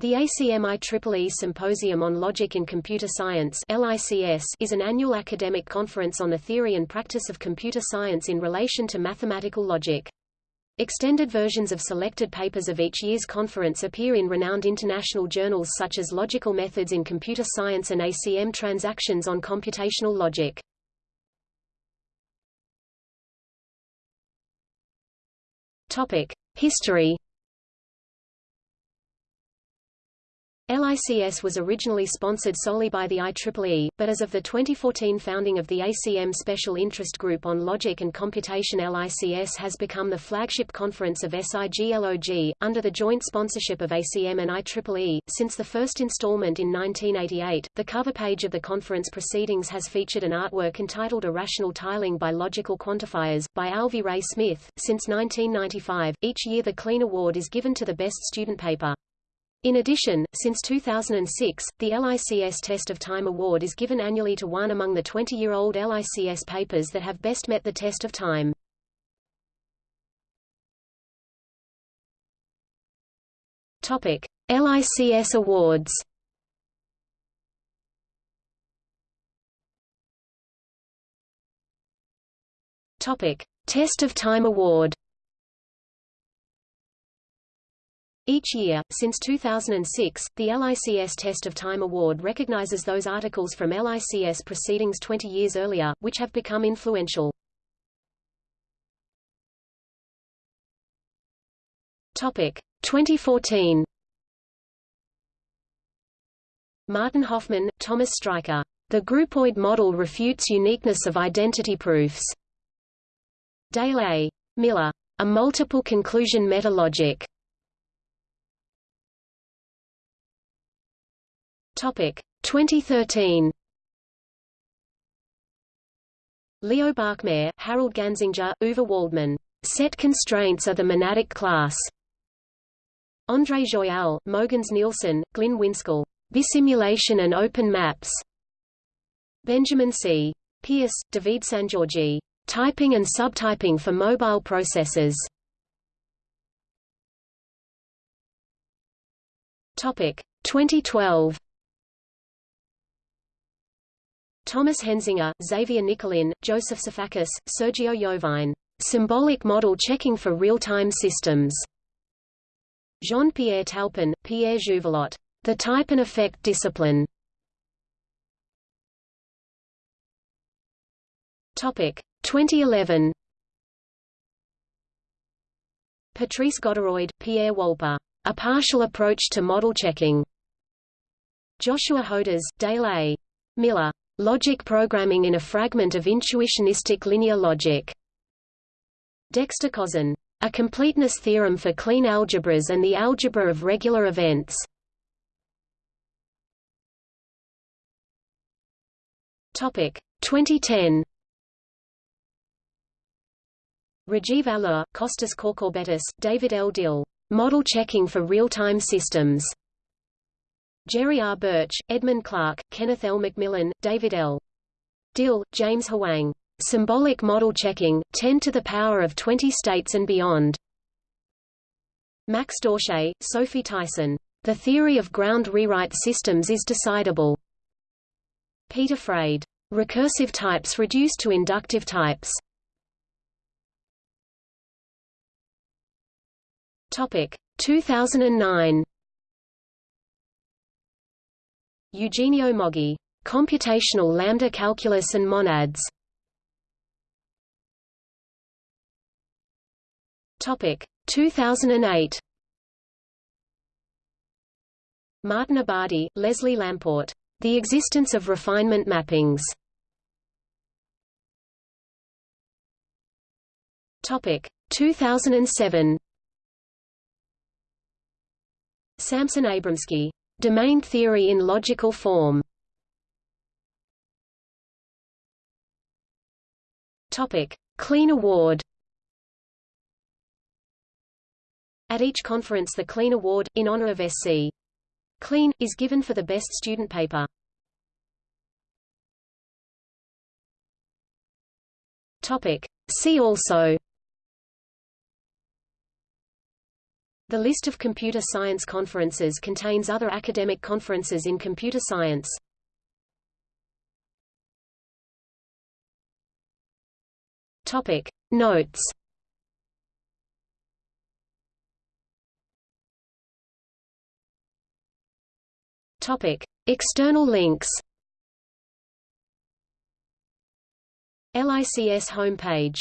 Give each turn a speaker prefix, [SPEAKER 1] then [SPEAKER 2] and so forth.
[SPEAKER 1] The ACM IEEE Symposium on Logic in Computer Science is an annual academic conference on the theory and practice of computer science in relation to mathematical logic. Extended versions of selected papers of each year's conference appear in renowned international journals such as Logical Methods in Computer Science and ACM Transactions on Computational Logic. History LICS was originally sponsored solely by the IEEE, but as of the 2014 founding of the ACM Special Interest Group on Logic and Computation LICS has become the flagship conference of SIGLOG, under the joint sponsorship of ACM and IEEE. Since the first installment in 1988, the cover page of the conference proceedings has featured an artwork entitled Irrational Tiling by Logical Quantifiers, by Alvy Ray Smith. Since 1995, each year the Kleene Award is given to the best student paper. In addition, since 2006, the LICS Test of Time Award is given annually to one among the 20-year-old LICS papers that have best met the test of time. Topic: LICS Awards. Topic: Test of Time Award. Each year, since 2006, the LICS Test of Time Award recognizes those articles from LICS proceedings 20 years earlier, which have become influential. Topic 2014 Martin Hofmann, Thomas Streicher. The groupoid model refutes uniqueness of identity proofs. Dale A. Miller. A multiple conclusion metalogic. Topic 2013 Leo Bachmair, Harald Ganzinger, Uwe Waldmann. Set constraints are the monadic class. André Joyal, Mogens Nielsen, Glynn Winskel. Bisimulation and open maps. Benjamin C. Pierce, David Sangiorgi. Typing and subtyping for mobile processors. Topic 2012 Thomas Henzinger, Xavier Nicollin, Joseph Sifakis, Sergio Yovine. Symbolic model checking for real-time systems. Jean-Pierre Talpin, Pierre Jouvelot. The type and effect discipline. Topic 2011. Patrice Godefroid, Pierre Wolper. A partial approach to model checking. Joshua Hodas, Dale A. Miller. Logic programming in a fragment of intuitionistic linear logic. Dexter Kozen. A completeness theorem for Kleene algebras and the algebra of regular events. Topic 2010. Rajeev Alur, Costas Courcoubetis, David L. Dill. Model checking for real-time systems. Jerry R. Burch, Edmund Clarke, Kenneth L. McMillan, David L. Dill, James Hwang. Symbolic Model Checking, 10 to the power of 20 states and beyond. Max Dauchet, Sophie Tison. The theory of ground rewrite systems is decidable. Peter Freyd. Recursive types reduced to inductive types. Topic 2009. Eugenio Moggi. Computational lambda calculus and monads. Topic 2008. Martin Abadi, Leslie Lamport. The existence of refinement mappings. Topic 2007. Samson Abramsky. Domain theory in logical form Topic: Kleene Award. At each conference the Kleene Award, in honor of S.C. Kleene, is given for the best student paper. Topic. See also The list of computer science conferences contains other academic conferences in computer science. Topic Notes Topic External links LICS homepage